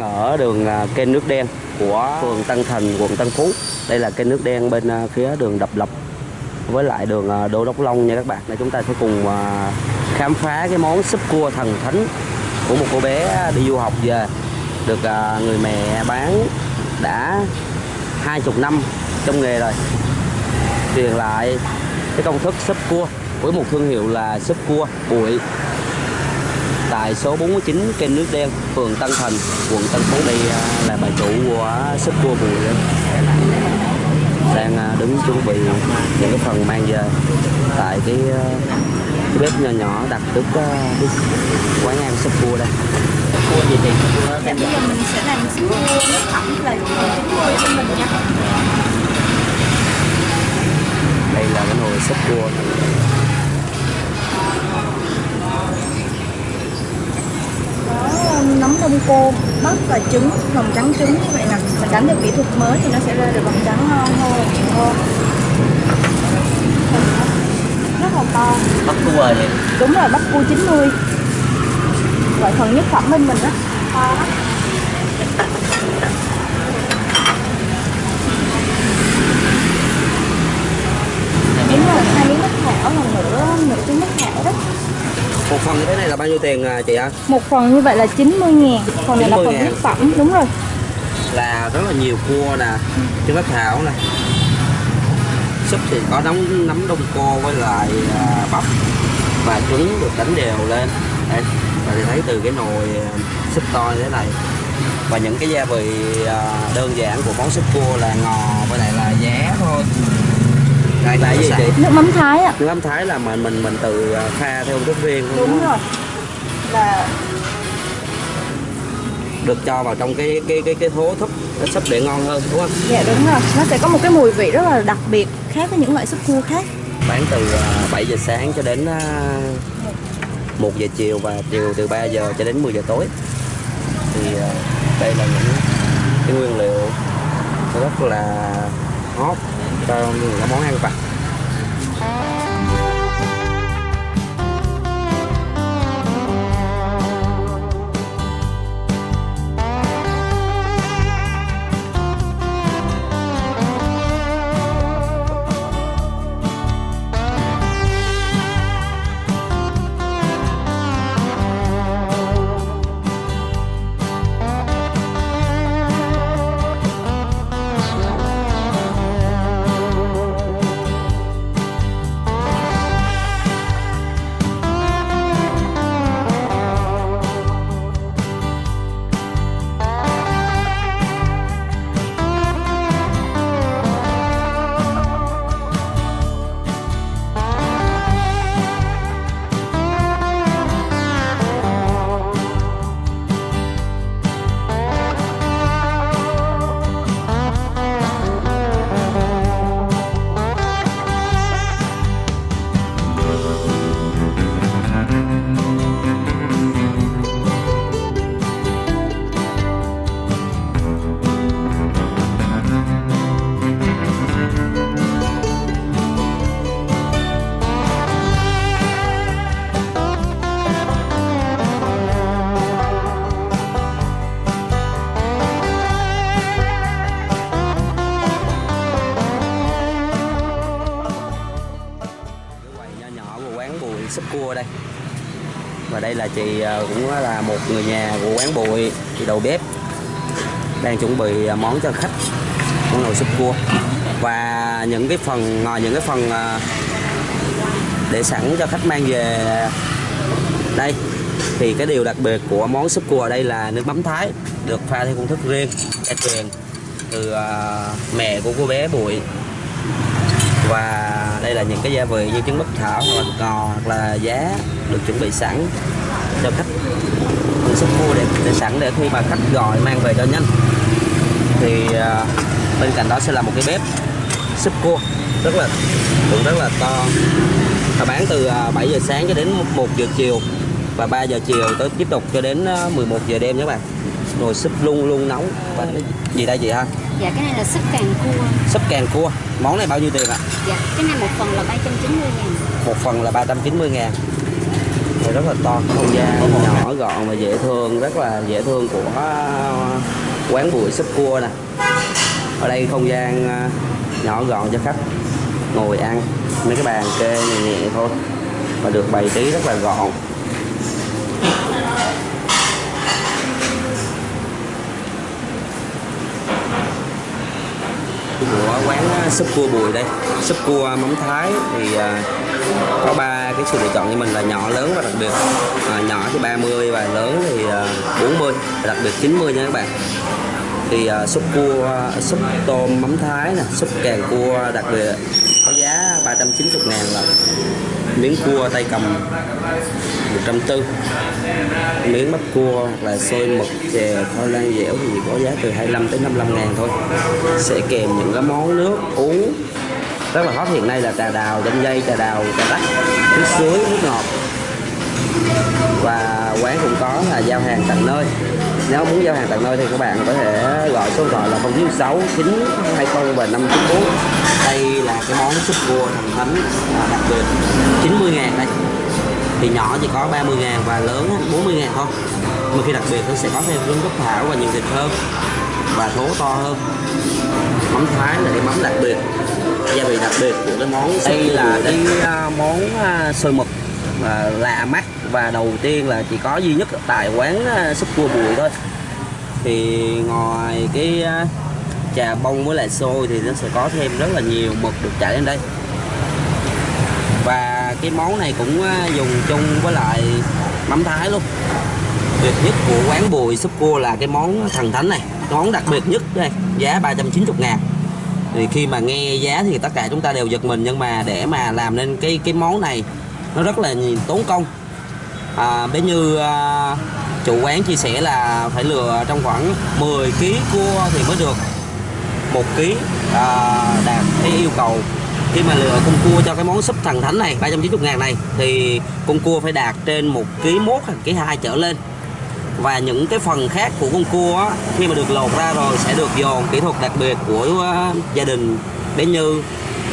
đang ở đường à, kênh nước đen của phường Tân Thành, quận Tân Phú. Đây là kênh nước đen bên à, phía đường Đập Lập với lại đường à, Đô Đốc Long nha các bạn. để chúng ta sẽ cùng khám phá cái món súp cua thần thánh của một cô bé đi du học về được người mẹ bán đã hai chục năm trong nghề rồi truyền lại cái công thức súp cua với một thương hiệu là súp cua bụi tại số 49 kênh nước đen phường Tân Thành quận Tân Phú. Đây à, là bà chủ của súp cua đó. đang à, đứng chuẩn bị những cái phần mang về. Tại cái, à, cái bếp nhỏ nhỏ đặt trước cái quán ăn súp cua đây. Cua gì thì bây giờ mình sẽ làm súp cua nước thẩm là 90 cho mình nha. đây là cái nồi súp cua Đông cô, bắp và trứng, lòng trắng trứng như vậy nè. Mình đánh được kỹ thuật mới thì nó sẽ ra được lòng trắng ngon hơn, ngon. Rất là to. bắp cua thì Đúng rồi, bắp cua 90. Gọi phần nhất phẩm bên mình á. To lắm. Đúng rồi, hai miếng mắc thảo là nửa nửa trứng mắc thảo đó. một phần như thế này là bao nhiêu tiền à, chị ạ? Một phần như vậy là 90 ngàn. Phần này là 90 phần ngàn. nhất phẩm, đúng rồi. Là rất là nhiều cua nè trứng bắp thảo nè. Súp thì có nấm nấm đông cô với lại à, bắp. Và trứng được đánh đều lên. Đây và thì thấy từ cái nồi à, súp to như thế này. Và những cái gia vị đơn giản của món súp cua là ngò với lại là giá thôi. Đây là gì chị Nước mắm thái ạ. Nước mắm thái là mình mình mình tự pha theo công thức riêng đúng Đúng không? rồi Là được cho vào trong cái cái cái cái thố thúc cái súp để ngon hơn đúng không? Dạ đúng rồi. Nó sẽ có một cái mùi vị rất là đặc biệt Khác với những loại súp cua khác. Bán từ à, 7 giờ sáng cho đến à, 1 giờ chiều và chiều từ 3 giờ cho đến 10 giờ tối. Thì à, đây là những cái nguyên liệu rất là hot cho những món ăn vặt súp cua đây. Và đây là chị ờ, cũng là một người nhà của quán bụi, chị đầu bếp. Đang chuẩn bị ờ, món cho khách món nồi súp cua và những cái phần ngoài những cái phần để sẵn cho khách mang về đây. Thì cái điều đặc biệt của món súp cua ở đây là nước mắm thái được pha theo công thức riêng gia truyền từ mẹ của cô bé bụi và đây là những cái gia vị như trứng bắp thảo hoặc là cò hoặc là giá được chuẩn bị sẵn cho khách. Mình súp cua để, để sẵn để khi mà khách gọi mang về cho nhanh. Thì uh, bên cạnh đó sẽ là một cái bếp súp cua rất là cũng rất là to. Và bán từ à, 7 giờ sáng cho đến 1 giờ chiều và 3 giờ chiều tới tiếp tục cho đến à, 11 giờ đêm nhé các bạn nồi súp luôn luôn nóng. Và cái gì đây chị ha? Dạ cái này là súp càng cua. Súp càng cua. Món này bao nhiêu tiền ạ? Dạ cái này một phần là 390 ngàn. Một phần là 390 ngàn. Đây rất là to. Không gian nhỏ gọn và dễ thương rất là dễ thương của quán bụi súp cua nè. Ở đây không gian à, nhỏ gọn cho khách ngồi ăn. Mấy cái bàn kê nhẹ nhẹ thôi. Và được bày trí rất là gọn của quán à, súp cua bùi đây. Súp cua mắm thái thì à, có ba cái sự lựa chọn cho mình là nhỏ lớn và đặc biệt. À, nhỏ thì 30 và lớn thì à, 40 và đặc biệt 90 nha các bạn. Thì uh, súp cua súp tôm mắm thái nè súp càng cua đặc biệt. Có giá 390 ngàn là miếng cua tay cầm 140 miếng bắp cua là xôi mực chè khoai lang dẻo thì có giá từ 25 tới 55 ngàn thôi. Sẽ kèm những cái món nước, uống. Rất là hot hiện nay là trà đào, chanh dây, trà đào, trà đắt, nước suối, nước ngọt quán cũng có là giao hàng tận nơi. Nếu muốn giao hàng tận nơi thì các bạn có thể gọi số thoại là 096 920 và 594 đây là cái món súp cua thần thánh à, đặc biệt. 90 ngàn đây. Thì nhỏ chỉ có 30 ngàn và lớn 40 ngàn thôi. Mà khi đặc biệt nó sẽ có thêm rung cúc thảo và nhiều thịt hơn và thố to hơn. Mắm thái là cái mắm đặc biệt. Gia vị đặc biệt của cái món đây là cái à, món à, xôi mực à, lạ mắt và đầu tiên là chỉ có duy nhất tại quán ờ, súp cua bùi thôi. Thì ngoài cái ờ, trà bông với lại xôi thì nó sẽ có thêm rất là nhiều mực được chảy lên đây. Và cái món này cũng ờ, dùng chung với lại mắm thái luôn. Tuyệt nhất của quán bùi súp cua là cái món thần thánh này. Món đặc biệt nhất đây giá 390 ngàn. Thì khi mà nghe giá thì tất cả chúng ta đều giật mình nhưng mà để mà làm nên cái cái món này nó rất là tốn công. À, bé như à, chủ quán chia sẻ là phải lừa trong khoảng 10 kg cua thì mới được một kg à, đạt cái yêu cầu. Khi mà lừa con cua cho cái món súp thần thánh này 390 ngàn này thì con cua phải đạt trên một kg mốt hoặc kg hai trở lên. Và những cái phần khác của con cua á, khi mà được lột ra rồi sẽ được dồn kỹ thuật đặc biệt của uh, gia đình. Bé Như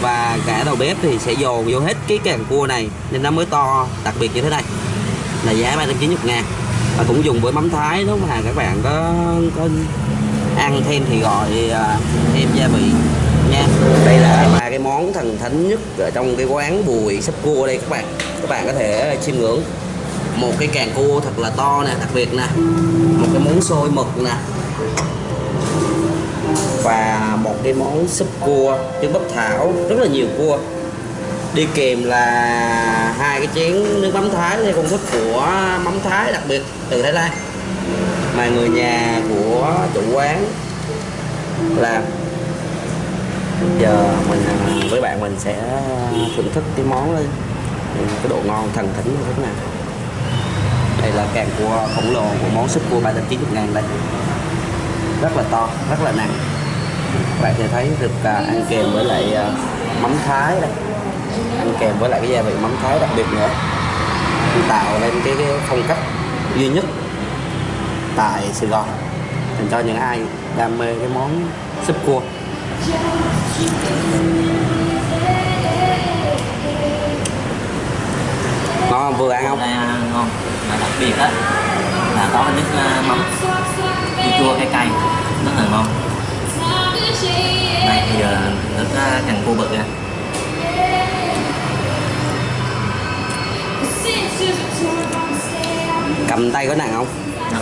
và cả đầu bếp thì sẽ dồn vô hết cái càng cua này nên nó mới to đặc biệt như thế này. Là giá 390 ngàn. Và cũng dùng với mắm thái đúng mà các bạn có, có ăn thêm thì gọi à, thêm gia vị nha. Đây là ba cái món thần thánh nhất ở trong cái quán bùi sắp cua đây các bạn. Các bạn có thể chiêm ngưỡng. Một cái càng cua thật là to nè đặc biệt nè. Một cái món xôi mực nè và một cái món súp cua trứng bắp thảo, rất là nhiều cua. Đi kèm là hai cái chén nước mắm thái theo công thức của mắm thái đặc biệt từ thái lan. Mà người nhà của chủ quán làm. Giờ mình, với bạn mình sẽ thưởng thức cái món lên cái độ ngon, thần thánh như thế nào? Đây là càng cua khổng lồ của món súp cua 390 ngàn đây rất là to rất là nặng. Các bạn sẽ thấy được uh, ăn kèm với lại uh, mắm thái đây. Ăn kèm với lại cái gia vị mắm thái đặc biệt nữa. Tạo lên cái, cái phong cách duy nhất tại Sài Gòn dành cho những ai đam mê cái món súp cua. Ngon không? Vừa ăn không? À, ngon mà đặc biệt á là có nước uh, mắm. Chua chua cay cay rất là ngon. Đây thì uh, nước uh, càng cua bự nha. Cầm tay có nặng không? Đó.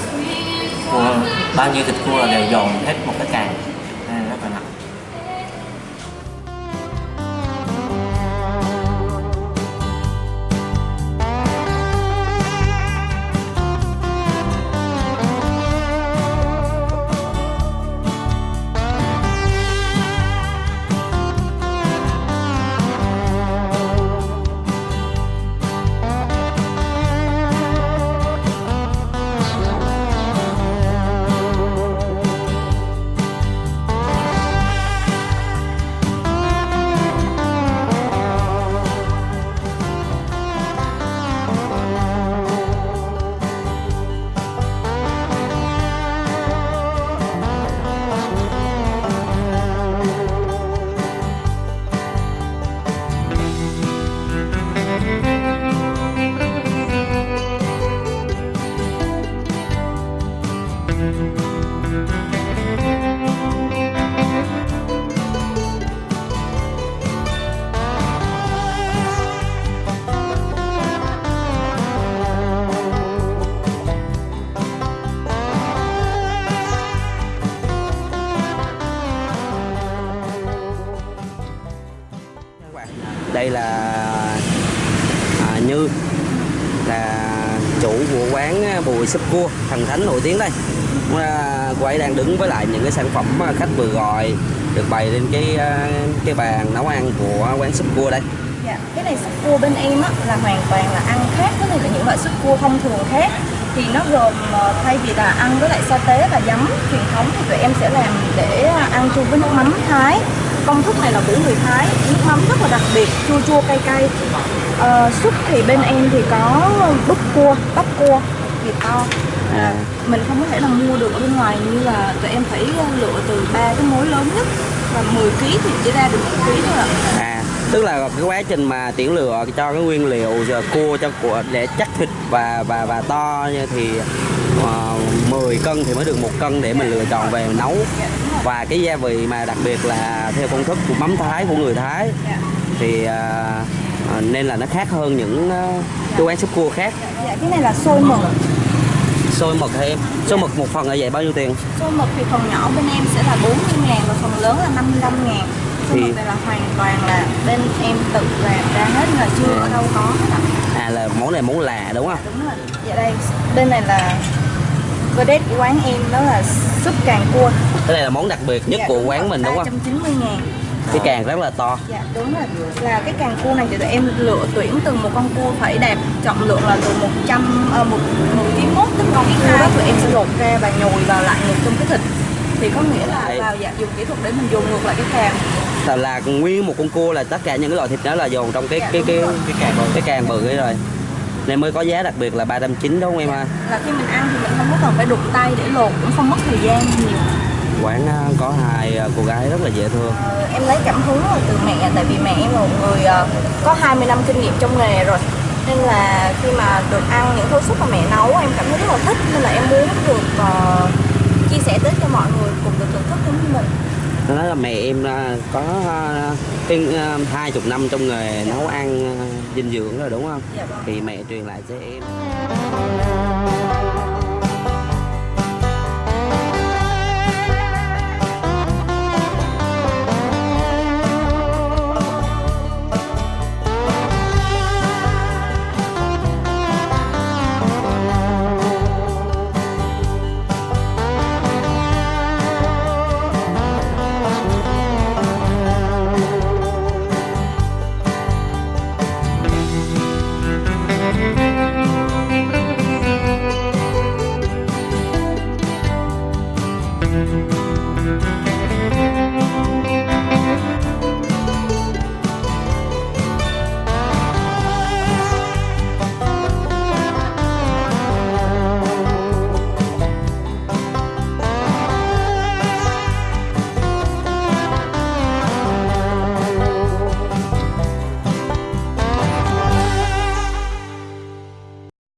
cua bao nhiêu thịt cua là đều dồn hết một cái càng đây là à, Như là chủ của quán bùi súp cua thần thánh nổi tiếng đây. À, cô ấy đang đứng với lại những cái sản phẩm khách vừa gọi được bày lên cái à, cái bàn nấu ăn của quán súp cua đây. Dạ, cái này súp cua bên em á, là hoàn toàn là ăn khác với lại những loại súp cua thông thường khác thì nó gồm ờ, thay vì là ăn với lại sa tế và giấm truyền thống thì tụi em sẽ làm để ăn chung với nước mắm Thái công thức này là của người Thái. Nước mắm rất là đặc biệt chua chua cay cay. Ờ, súp thì bên em thì có búp cua bắp cua. Thịt to. À, mình không có thể nào mua được ở bên ngoài như là tụi em phải ờ, lựa từ ba cái mối lớn nhất và 10 kg thì chỉ ra được 1 kg thôi ạ. À tức là cái quá trình mà tiễn lựa cho cái nguyên liệu giờ cua cho của để chắc thịt và và và to như thì uh, 10 cân thì mới được một cân để mình lựa chọn về nấu và cái gia vị mà đặc biệt là theo công thức của mắm thái của người thái Dạ. thì à, à, nên là nó khác hơn những à, cái quán súp cua khác. Dạ, cái này là xôi mực. Xôi mực hay em? Xôi mực một phần là vậy bao nhiêu tiền? Xôi mực thì phần nhỏ bên em sẽ là 40 ngàn và phần lớn là 55 ngàn. Xôi Thì- mực này là hoàn toàn là bên em tự làm ra hết là chưa ở đâu có hết ạ. À là món này món là đúng không? Đúng rồi. Dạ đây, bên này là vedette của quán em đó là súp càng cua. Cái này là món đặc biệt nhất Dạ, của quán mình đúng không? 390 ngàn. Cái càng rất là to. Dạ đúng rồi. Là cái càng cua này thì tụi em lựa tuyển từ một con cua phải đẹp Trọng lượng là từ 100, uh, 1, 1 kg mốt Tức con cua đó tụi em sẽ lột ra và nhồi vào lại ngược trong cái thịt. Thì có nghĩa là Đấy. vào dạ, dùng kỹ thuật để mình dùng ngược lại cái càng. Là, là nguyên một con cua là tất cả những cái loại thịt đó là dồn trong cái Dạ, cái cái rồi. cái càng bự cái càng bự ấy rồi nên mới có giá đặc biệt là 390 đúng không em ha? Là khi mình ăn thì mình không có cần phải đụng tay để lột cũng không mất thời gian nhiều. Quán à, có hai à, cô gái rất là dễ thương. Ờ, em lấy cảm hứng từ mẹ tại vì mẹ em là một người ờ, có 20 năm kinh nghiệm trong nghề rồi. Nên là khi mà được ăn những tô súp mà mẹ nấu em cảm thấy rất là thích. Nên là em muốn được ờ, chia sẻ tới cho mọi người cùng được thưởng thức giống như mình nó nói là mẹ em à, có à, cái hai chục năm trong nghề nấu ăn à, dinh dưỡng rồi đúng không? Dạ. Thì mẹ truyền lại cho em